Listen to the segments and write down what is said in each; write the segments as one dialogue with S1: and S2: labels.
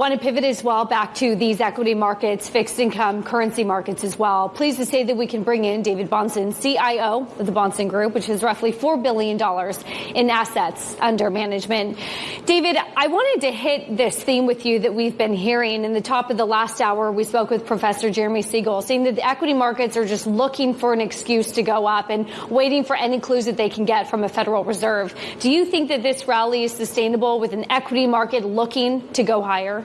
S1: Want to pivot as well back to these equity markets, fixed income, currency markets as well. Pleased to say that we can bring in David Bahnsen, CIO of the Bahnsen Group, which has roughly $4 billion in assets under management. David, I wanted to hit this theme with you that we've been hearing. In the top of the last hour, we spoke with Professor Jeremy Siegel, saying that the equity markets are just looking for an excuse to go up and waiting for any clues that they can get from a Federal Reserve. Do you think that this rally is sustainable with an equity market looking to go higher?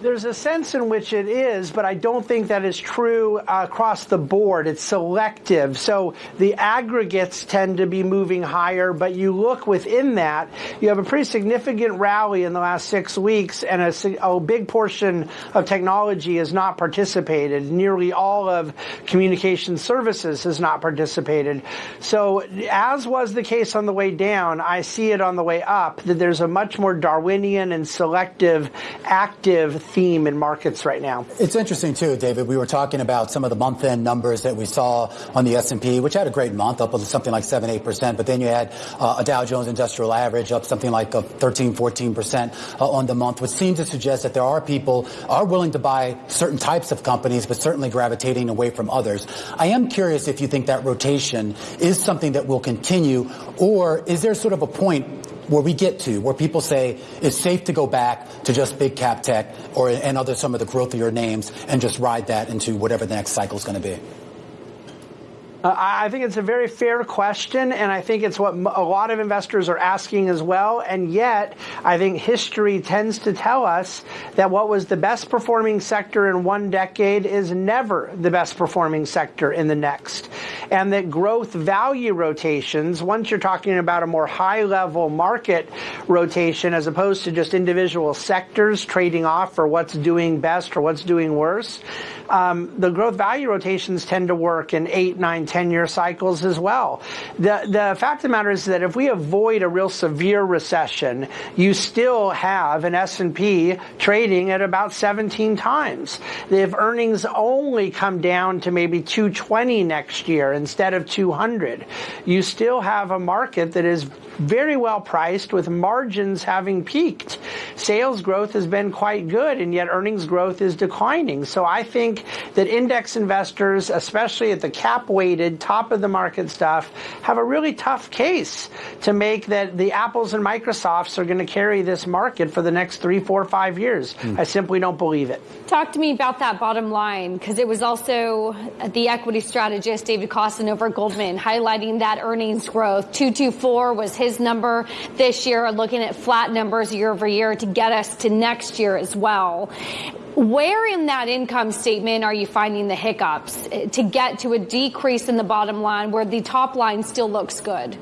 S2: There's a sense in which it is, but I don't think that is true uh, across the board. It's selective. So the aggregates tend to be moving higher, but you look within that, you have a pretty significant rally in the last six weeks, and a, a big portion of technology has not participated. Nearly all of communication services has not participated. So as was the case on the way down, I see it on the way up that there's a much more Darwinian and selective active theme in markets right now.
S3: It's interesting too, David. We were talking about some of the month-end numbers that we saw on the S&P, which had a great month, up something like 7 8%. But then you had uh, a Dow Jones Industrial Average up something like 13 14% uh, on the month, which seems to suggest that there are people are willing to buy certain types of companies, but certainly gravitating away from others. I am curious if you think that rotation is something that will continue, or is there sort of a point where we get to, where people say it's safe to go back to just big cap tech or and other some of the growthier names and just ride that into whatever the next cycle is going to be?
S2: Uh, I think it's a very fair question, and I think it's what a lot of investors are asking as well. And yet, I think history tends to tell us that what was the best performing sector in one decade is never the best performing sector in the next. And that growth value rotations, once you're talking about a more high level market rotation as opposed to just individual sectors trading off for what's doing best or what's doing worse, um, the growth value rotations tend to work in eight, nine, 10 year cycles as well. The, the fact of the matter is that if we avoid a real severe recession, you still have an S&P trading at about 17 times. If earnings only come down to maybe 220 next year instead of 200, you still have a market that is very well priced with margins having peaked. Sales growth has been quite good and yet earnings growth is declining. So I think that index investors, especially at the cap weighted top of the market stuff, have a really tough case to make that the Apples and Microsofts are going to carry this market for the next three, four, five years. Mm. I simply don't believe it.
S1: Talk to me about that bottom line because it was also the equity strategist David Kostin over Goldman highlighting that earnings growth. 224 was his his number this year, looking at flat numbers year over year to get us to next year as well. Where in that income statement are you finding the hiccups to get to a decrease in the bottom line where the top line still looks good?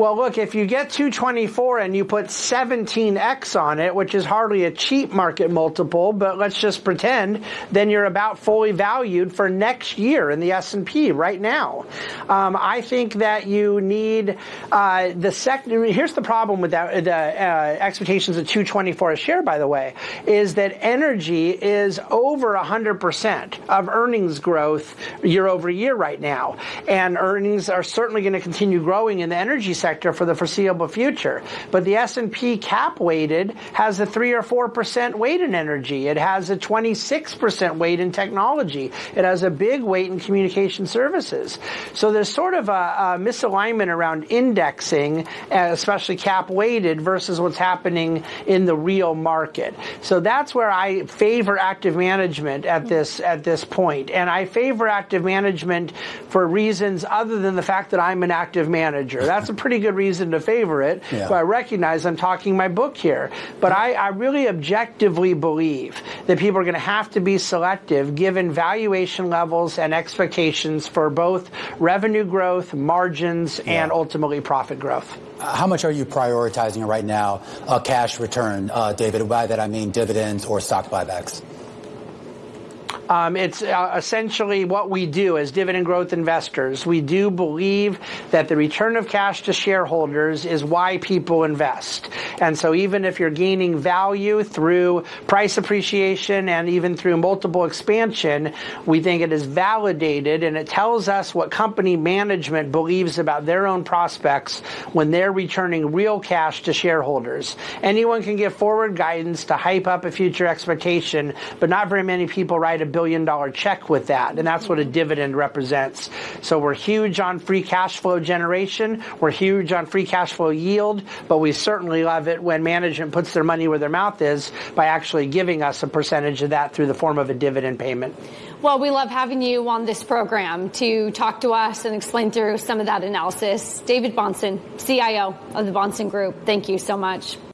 S2: Well, look, if you get 224 and you put 17x on it, which is hardly a cheap market multiple, but let's just pretend, then you're about fully valued for next year in the S&P right now. Um, I think that you need uh, the second. Here's the problem with that, the uh, expectations of 224 a share, by the way, is that energy is over 100% of earnings growth year over year right now, and earnings are certainly going to continue growing in the energy sector sector for the foreseeable future. But the S&P cap weighted has a 3 or 4% weight in energy. It has a 26% weight in technology. It has a big weight in communication services. So there's sort of a, a misalignment around indexing, especially cap weighted versus what's happening in the real market. So that's where I favor active management at this at this point. And I favor active management for reasons other than the fact that I'm an active manager. That's a pretty good reason to favor it. Yeah. But I recognize I'm talking my book here. But I, I really objectively believe that people are going to have to be selective given valuation levels and expectations for both revenue growth, margins, yeah. and ultimately profit growth.
S3: How much are you prioritizing right now, uh, cash return, uh, David? By that I mean dividends or stock buybacks.
S2: Um, it's uh, essentially what we do as dividend growth investors. We do believe that the return of cash to shareholders is why people invest. And so even if you're gaining value through price appreciation and even through multiple expansion, we think it is validated and it tells us what company management believes about their own prospects when they're returning real cash to shareholders. Anyone can give forward guidance to hype up a future expectation, but not very many people write a billion dollar check with that. And that's what a dividend represents. So we're huge on free cash flow generation. We're huge on free cash flow yield, but we certainly love it when management puts their money where their mouth is by actually giving us a percentage of that through the form of a dividend payment.
S1: Well, we love having you on this program to talk to us and explain through some of that analysis. David Bahnsen, CIO of the Bahnsen Group, thank you so much.